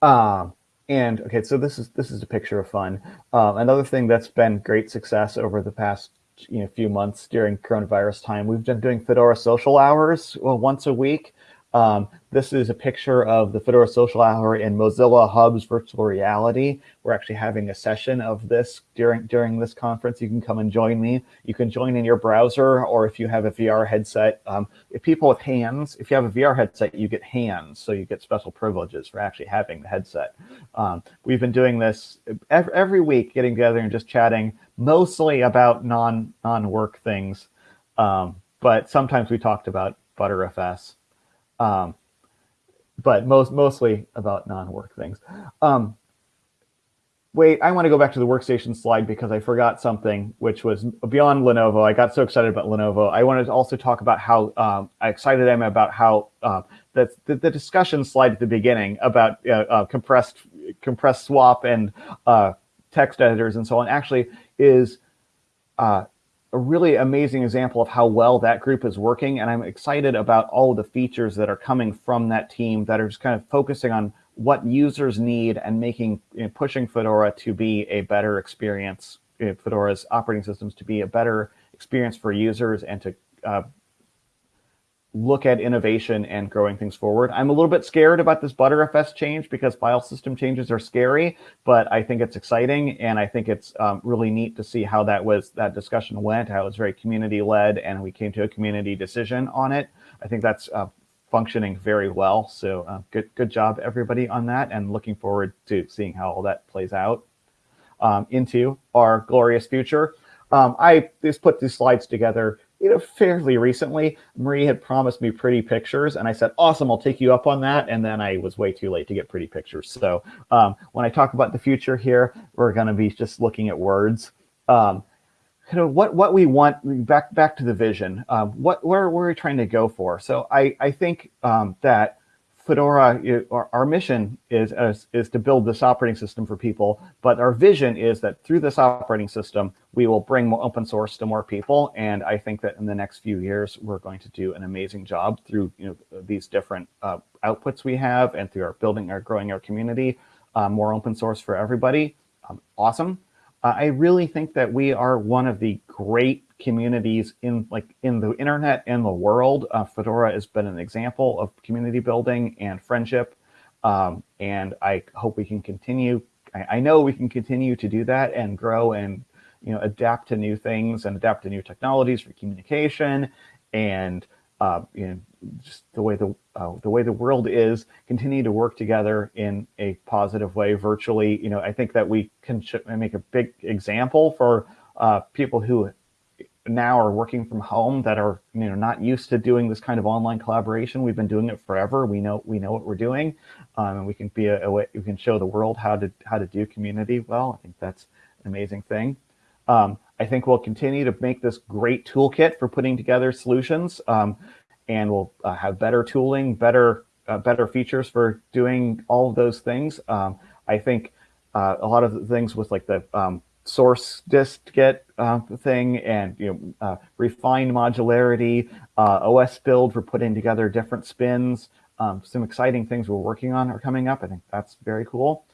Uh, and okay, so this is this is a picture of fun. Uh, another thing that's been great success over the past you know few months during coronavirus time, we've been doing Fedora social hours well, once a week. Um, this is a picture of the Fedora Social Hour in Mozilla Hub's virtual reality. We're actually having a session of this during during this conference. You can come and join me. You can join in your browser, or if you have a VR headset. Um, if people with hands, if you have a VR headset, you get hands, so you get special privileges for actually having the headset. Um, we've been doing this every, every week, getting together and just chatting, mostly about non non work things, um, but sometimes we talked about Btrfs. Um, but most mostly about non-work things. Um, wait, I want to go back to the workstation slide because I forgot something, which was beyond Lenovo. I got so excited about Lenovo. I wanted to also talk about how um, excited I am about how uh, the, the, the, discussion slide at the beginning about uh, uh, compressed compress swap and uh, text editors and so on actually is uh, a really amazing example of how well that group is working. And I'm excited about all the features that are coming from that team that are just kind of focusing on what users need and making you know, pushing Fedora to be a better experience, you know, Fedora's operating systems to be a better experience for users and to uh, look at innovation and growing things forward. I'm a little bit scared about this Btrfs change because file system changes are scary, but I think it's exciting and I think it's um, really neat to see how that was that discussion went, how it was very community led and we came to a community decision on it. I think that's uh, functioning very well. So uh, good, good job everybody on that and looking forward to seeing how all that plays out um, into our glorious future. Um, I just put these slides together you know, fairly recently, Marie had promised me pretty pictures, and I said, "Awesome, I'll take you up on that." And then I was way too late to get pretty pictures. So um, when I talk about the future here, we're going to be just looking at words. Um, kind of what what we want back back to the vision. Um, what where, where are we trying to go for? So I I think um, that Fedora, our, our mission is, is, is to build this operating system for people, but our vision is that through this operating system, we will bring more open source to more people. And I think that in the next few years, we're going to do an amazing job through you know, these different uh, outputs we have and through our building, our growing our community, uh, more open source for everybody. Um, awesome. Uh, I really think that we are one of the great communities in like in the internet and the world. Uh, Fedora has been an example of community building and friendship. Um, and I hope we can continue. I, I, know we can continue to do that and grow and you know adapt to new things and adapt to new technologies for communication and uh, you know just the way the uh, the way the world is continue to work together in a positive way virtually you know i think that we can make a big example for uh, people who now are working from home that are you know not used to doing this kind of online collaboration. We've been doing it forever. We know we know what we're doing, um, and we can be a, a, way we can show the world how to how to do community well. I think that's an amazing thing. Um, I think we'll continue to make this great toolkit for putting together solutions, um, and we'll uh, have better tooling, better uh, better features for doing all of those things. Um, I think uh, a lot of the things with like the um, source dist-git uh, thing and you know uh, refined modularity, uh, osbuild for putting together different spins. Um, some exciting things we're working on are coming up. I think that's very cool.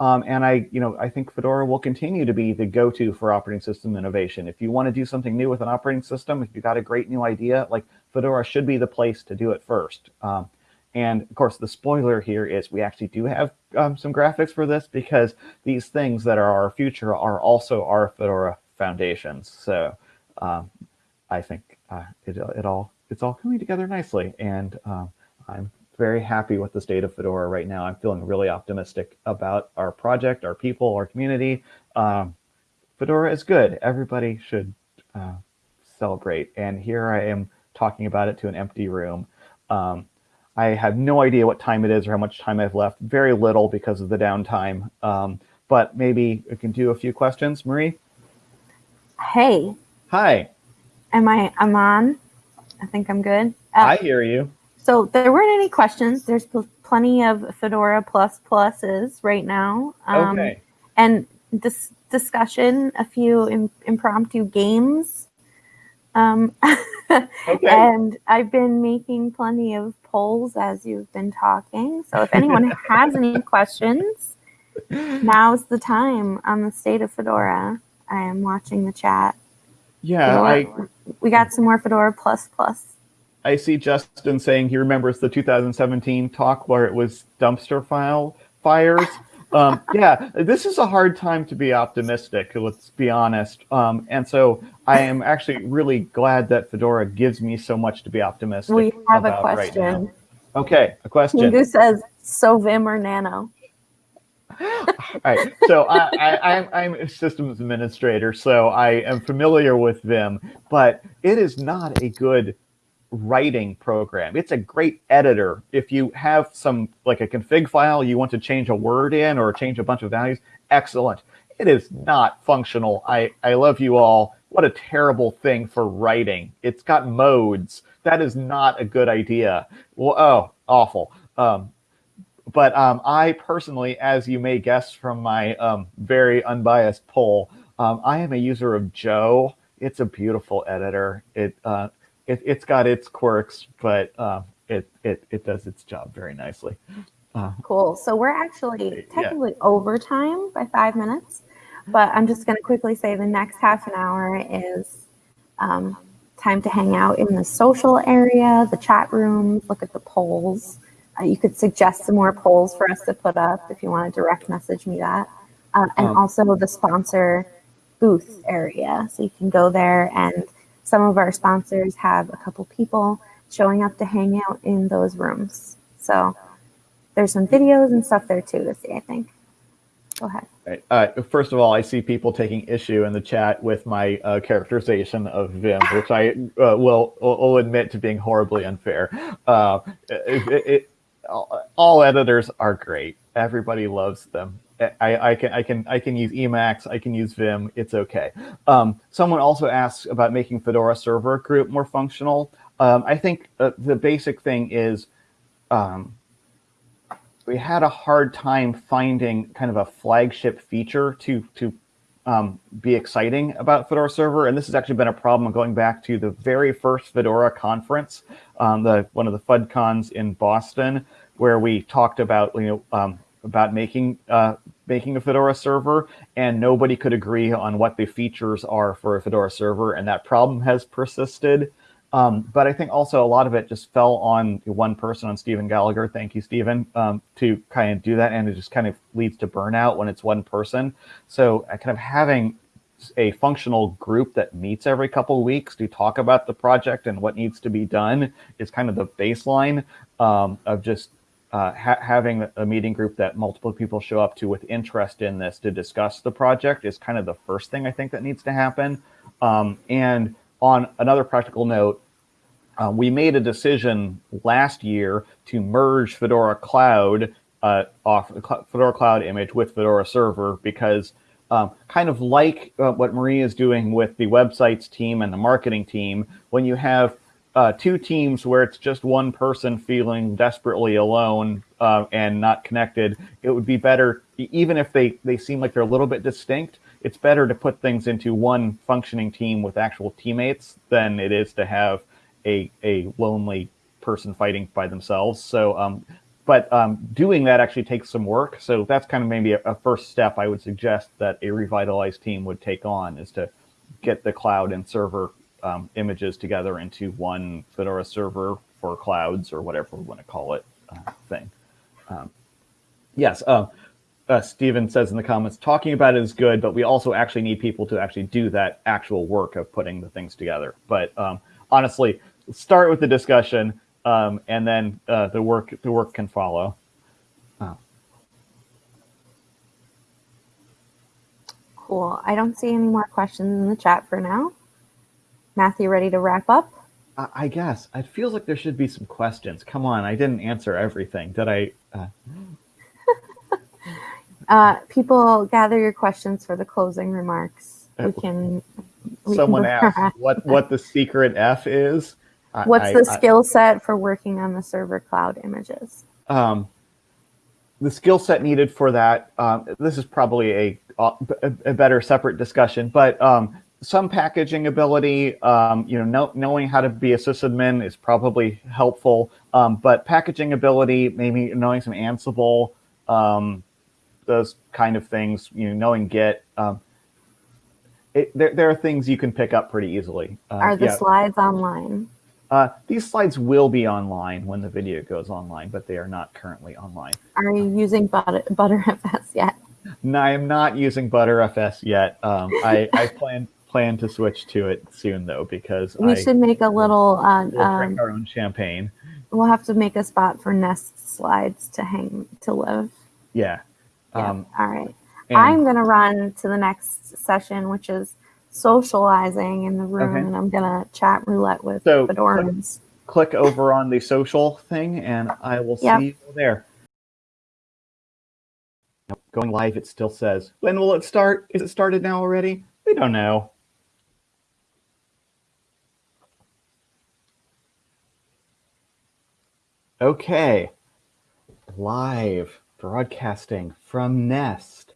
Um, and I, you know, I think Fedora will continue to be the go-to for operating system innovation. If you want to do something new with an operating system, if you've got a great new idea, like Fedora should be the place to do it first. Um, and of course, the spoiler here is we actually do have um, some graphics for this because these things that are our future are also our Fedora foundations. So um, I think uh, it, it all it's all coming together nicely, and um, I'm very happy with the state of Fedora right now. I'm feeling really optimistic about our project, our people, our community. Um, Fedora is good. Everybody should uh, celebrate. And here I am talking about it to an empty room. Um, I have no idea what time it is or how much time I've left. Very little because of the downtime. Um, but maybe we can do a few questions. Marie? Hey. Hi. Am I, I'm on? I think I'm good. Uh, I hear you. So there weren't any questions. There's pl plenty of Fedora plus pluses right now. Um, okay. And this discussion, a few Im impromptu games. Um, okay. And I've been making plenty of polls as you've been talking. So if anyone has any questions, now's the time on the state of Fedora. I am watching the chat. Yeah, Fedora, I, we got some more Fedora plus plus. I see Justin saying he remembers the 2017 talk where it was dumpster file fires. Um, yeah, this is a hard time to be optimistic. Let's be honest. Um, and so I am actually really glad that Fedora gives me so much to be optimistic. We have a question. Right okay, a question. Who says so Vim or Nano? All right. So I, I, I'm a systems administrator, so I am familiar with Vim, but it is not a good writing program. It's a great editor. If you have some like a config file you want to change a word in or change a bunch of values, excellent. It is not functional. I, I love you all. What a terrible thing for writing. It's got modes. That is not a good idea. Well, oh, awful. Um, but um, I personally, as you may guess from my um, very unbiased poll, um, I am a user of Joe. It's a beautiful editor. It, uh, it has got its quirks, but uh, it, it it does its job very nicely. Uh, cool. So we're actually technically yeah. over time by five minutes, but I'm just going to quickly say the next half an hour is um, time to hang out in the social area, the chat room, look at the polls. Uh, you could suggest some more polls for us to put up if you want to direct message me that. Uh, and um, also the sponsor booth area. So you can go there and some of our sponsors have a couple people showing up to hang out in those rooms. So there's some videos and stuff there too to see, I think. Go ahead. Right. Uh, first of all, I see people taking issue in the chat with my uh, characterization of Vim, which I uh, will, will admit to being horribly unfair. Uh, it, it, all editors are great. Everybody loves them. I, I, can I can I can use Emacs. I can use Vim. It's okay. Um, someone also asks about making Fedora Server Group more functional. Um, I think uh, the basic thing is um, we had a hard time finding kind of a flagship feature to to um, be exciting about Fedora Server, and this has actually been a problem going back to the very first Fedora conference, um, the one of the FudCons in Boston, where we talked about you know um, about making uh, making a Fedora server, and nobody could agree on what the features are for a Fedora server, and that problem has persisted. Um, but I think also a lot of it just fell on one person, on Stephen Gallagher. Thank you, Stephen, um, to kind of do that, and it just kind of leads to burnout when it's one person. So uh, kind of having a functional group that meets every couple of weeks to talk about the project and what needs to be done is kind of the baseline um, of just uh, ha having a meeting group that multiple people show up to with interest in this to discuss the project is kind of the first thing I think that needs to happen. Um, and on another practical note, uh, we made a decision last year to merge Fedora Cloud uh, off Fedora Cloud image with Fedora Server because um, kind of like uh, what Marie is doing with the websites team and the marketing team, when you have uh, two teams where it's just one person feeling desperately alone uh, and not connected, it would be better, even if they, they seem like they're a little bit distinct, it's better to put things into one functioning team with actual teammates than it is to have a, a lonely person fighting by themselves. So, um, but um, doing that actually takes some work. So that's kind of maybe a, a first step I would suggest that a revitalized team would take on is to get the cloud and server um, images together into one Fedora server for clouds or whatever we want to call it uh, thing. Um, yes, uh, uh, Stephen says in the comments, talking about it is good, but we also actually need people to actually do that actual work of putting the things together. But um, honestly, start with the discussion um, and then uh, the work the work can follow. Oh. Cool. I don't see any more questions in the chat for now. Matthew, ready to wrap up? I guess. It feels like there should be some questions. Come on, I didn't answer everything. Did I? Uh... uh, people, gather your questions for the closing remarks. We uh, can. We Someone can asked what what the secret F is. What's I, the I, skill set for working on the server cloud images? Um, the skill set needed for that. Um, this is probably a, a, a better separate discussion, but um, some packaging ability, um, you know, know, knowing how to be a sysadmin is probably helpful. Um, but packaging ability, maybe knowing some Ansible, um, those kind of things, you know, knowing Git. Um, it, there, there are things you can pick up pretty easily. Uh, are the yeah. slides online? Uh, these slides will be online when the video goes online, but they are not currently online. Are you using Butter, ButterFS yet? No, I am not using ButterFS yet. Um, I, I plan plan to switch to it soon though because we I, should make a little uh, we'll um, our own champagne. We'll have to make a spot for nest slides to hang to live. Yeah. yeah. Um, All right. I'm going to run to the next session, which is socializing in the room, okay. and I'm going to chat roulette with so Fedorans. Click, click over on the social thing, and I will yep. see you there. Going live, it still says, when will it start? Is it started now already? We don't know. Okay. live broadcasting from Nest.